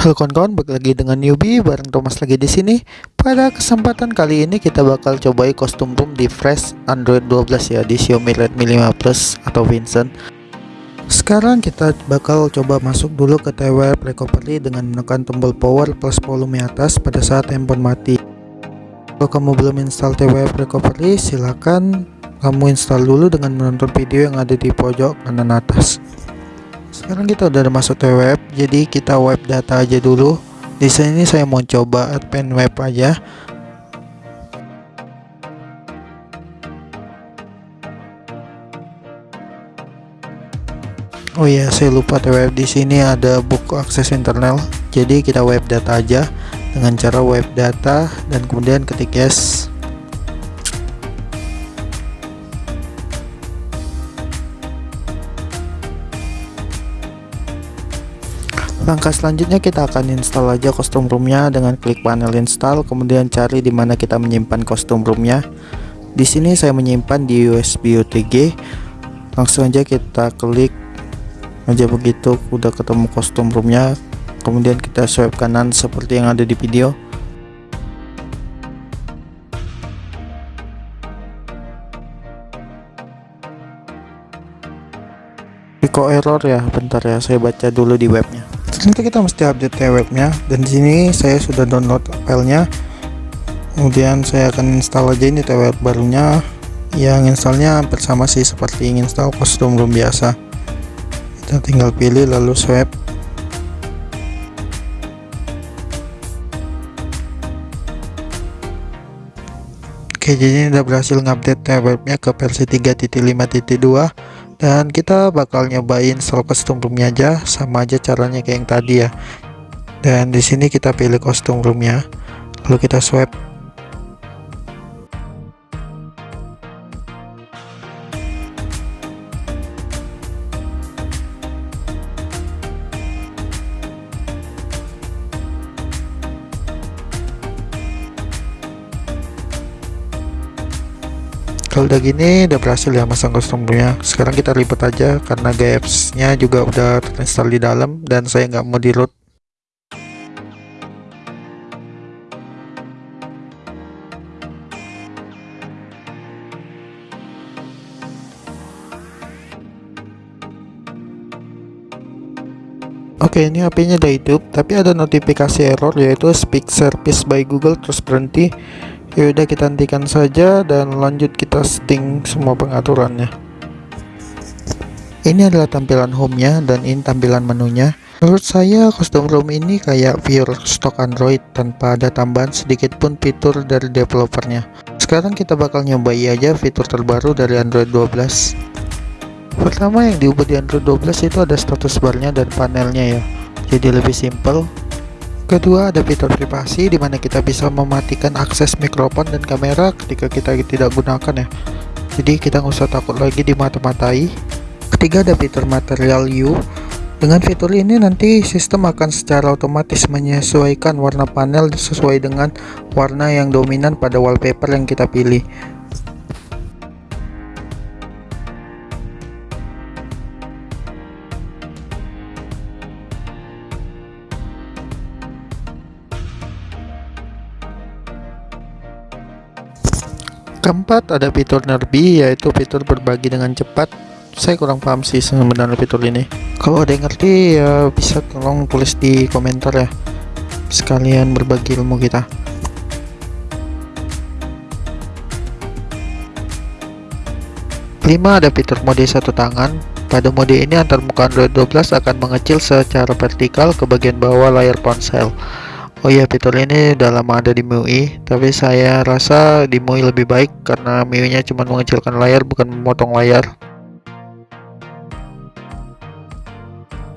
Halo kawan-kawan, balik lagi dengan newbie bareng Thomas lagi di sini. Pada kesempatan kali ini kita bakal cobai kostum room di Fresh Android 12 ya di Xiaomi Redmi 5 Plus atau Vincent. Sekarang kita bakal coba masuk dulu ke TWR recovery dengan menekan tombol power plus volume atas pada saat handphone mati. Kalau kamu belum install TWR recovery, silakan kamu install dulu dengan menonton video yang ada di pojok kanan atas sekarang kita udah masuk ke web jadi kita web data aja dulu. Di sini saya mau coba admin web aja. Oh iya, saya lupa web. Di sini ada buku akses internal. Jadi kita web data aja dengan cara web data dan kemudian ketik yes Langkah selanjutnya kita akan install aja kostum roomnya dengan klik panel install, kemudian cari di mana kita menyimpan kostum roomnya. Di sini saya menyimpan di USB OTG. Langsung aja kita klik aja begitu, udah ketemu kostum roomnya. Kemudian kita swipe kanan seperti yang ada di video. Kok error ya? Bentar ya, saya baca dulu di webnya nanti kita mesti update ya webnya dan di sini saya sudah download filenya. Kemudian saya akan install aja ini TWR barunya. Yang installnya hampir sama sih seperti install kostum room biasa. Kita tinggal pilih lalu swipe Oke jadi ini udah berhasil ngupdate webnya ke versi 3.5.2 dan kita bakal nyobain soal kostum roomnya aja sama aja caranya kayak yang tadi ya. Dan di sini kita pilih kostum roomnya. Lalu kita swipe kalau udah gini udah berhasil ya masang kostumnya. Sekarang kita lipat aja karena GFS nya juga udah terinstall di dalam dan saya nggak mau di load Oke ini HP-nya udah hidup tapi ada notifikasi error yaitu speak service by Google terus berhenti ya udah kita hentikan saja dan lanjut kita setting semua pengaturannya. Ini adalah tampilan home-nya dan ini tampilan menunya. Menurut saya custom room ini kayak pure stock android tanpa ada tambahan sedikit pun fitur dari developernya. Sekarang kita bakal nyobai aja fitur terbaru dari android 12 pertama yang diubah di android 12 itu ada status barnya dan panelnya ya. Jadi lebih simple Kedua ada fitur privasi di mana kita bisa mematikan akses mikrofon dan kamera ketika kita tidak gunakan ya. Jadi kita nggak usah takut lagi dimata-matai. Ketiga ada fitur material U. Dengan fitur ini nanti sistem akan secara otomatis menyesuaikan warna panel sesuai dengan warna yang dominan pada wallpaper yang kita pilih. Keempat ada fitur Nerbi yaitu fitur berbagi dengan cepat. Saya kurang paham sih sebenarnya fitur ini. Kalau ada yang ngerti ya bisa tolong tulis di komentar ya. Sekalian berbagi ilmu kita. Lima ada fitur mode satu tangan. Pada mode ini antar muka Android 12 akan mengecil secara vertikal ke bagian bawah layar ponsel Oh iya fitur ini udah lama ada di MIUI tapi saya rasa di MIUI lebih baik karena MIUI nya cuma mengecilkan layar bukan memotong layar.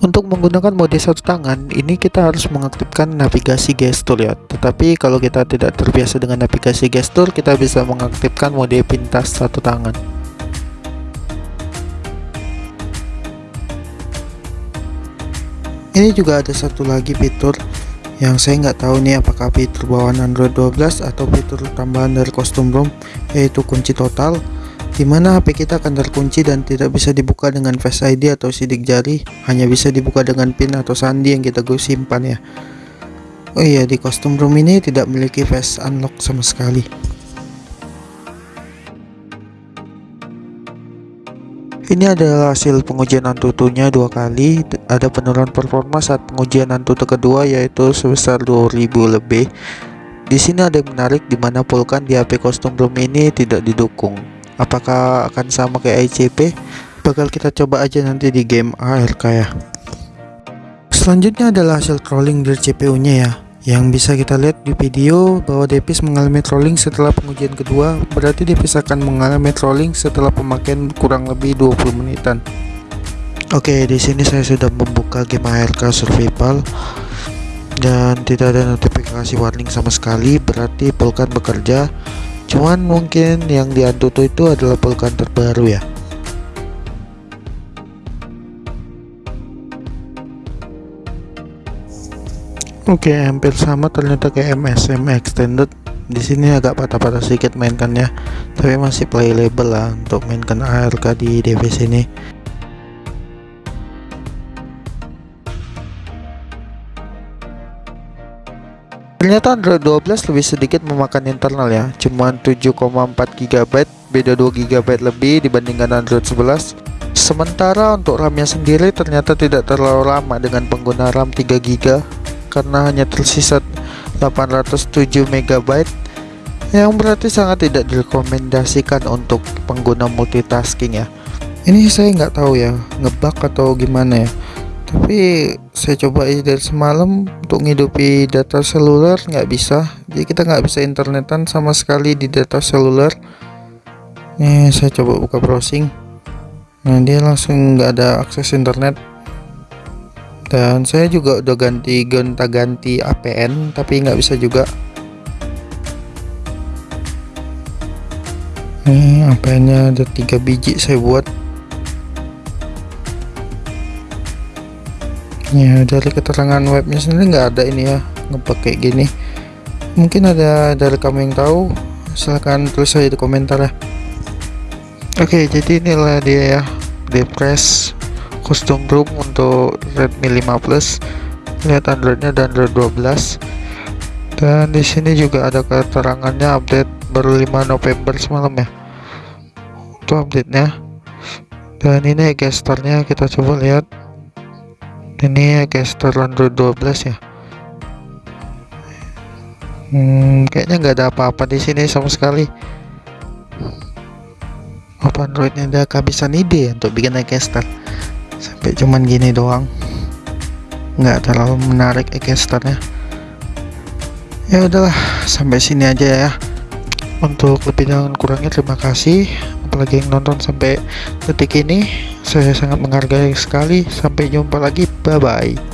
Untuk menggunakan mode satu tangan ini kita harus mengaktifkan navigasi gestur ya. Tetapi kalau kita tidak terbiasa dengan navigasi gestur kita bisa mengaktifkan mode pintas satu tangan. Ini juga ada satu lagi fitur yang saya nggak tahu nih apakah fitur bawaan Android 12 atau fitur tambahan dari kostum ROM yaitu kunci total di mana HP kita akan terkunci dan tidak bisa dibuka dengan Face ID atau sidik jari hanya bisa dibuka dengan pin atau sandi yang kita gue simpan ya Oh iya di kostum room ini tidak memiliki face unlock sama sekali Ini adalah hasil pengujian Antutunya dua kali. Ada penurunan performa saat pengujian Antutu kedua yaitu sebesar 2000 lebih. Di sini ada yang menarik di mana Vulkan di HP kostum room ini tidak didukung. Apakah akan sama kayak ICP? Bakal kita coba aja nanti di game ARK ya. Selanjutnya adalah hasil trolling dari CPU-nya ya yang bisa kita lihat di video bahwa Depis mengalami trolling setelah pengujian kedua berarti Depis akan mengalami trolling setelah pemakaian kurang lebih 20 menitan Oke di sini saya sudah membuka game ARK Survival dan tidak ada notifikasi warning sama sekali berarti Vulkan bekerja cuman mungkin yang diantutu itu adalah Vulkan terbaru ya Oke, hampir sama ternyata kayak MSM Extended. Di sini agak patah-patah sedikit mainkannya, tapi masih playable lah untuk mainkan ARK di device ini. Ternyata Android 12 lebih sedikit memakan internal ya, cuma 7,4 GB, beda 2 GB lebih dibandingkan Android 11. Sementara untuk RAM-nya sendiri ternyata tidak terlalu lama dengan pengguna RAM 3 GB karena hanya tersisa 807 MB yang berarti sangat tidak direkomendasikan untuk pengguna multitasking ya. Ini saya nggak tahu ya ngebug atau gimana ya tapi saya coba aja dari semalam untuk ngidupi data seluler nggak bisa. Jadi kita nggak bisa internetan sama sekali di data seluler. Nih saya coba buka browsing. Nah dia langsung nggak ada akses internet. Dan saya juga udah ganti gonta-ganti APN tapi nggak bisa juga. Ini APN nya ada tiga biji saya buat ya dari keterangan webnya sendiri nggak ada ini ya ngepakai gini. Mungkin ada dari kamu yang tahu silahkan tulis saja di komentar ya. Oke jadi inilah dia ya depress custom room untuk Redmi 5 Plus. Lihat Androidnya dan Android 12 dan di sini juga ada keterangannya update baru 5 November semalam ya. Itu update nya dan ini gesturnya kita coba lihat ini gestur Android 12 ya? Hmm, kayaknya nggak ada apa-apa di sini sama sekali. Apa Androidnya ada kehabisan ide untuk bikin gesture sampai cuman gini doang. Nggak terlalu menarik ekesternya ya udahlah sampai sini aja ya. Untuk lebih dan kurangnya terima kasih. Apalagi yang nonton sampai detik ini saya sangat menghargai sekali. Sampai jumpa lagi. Bye bye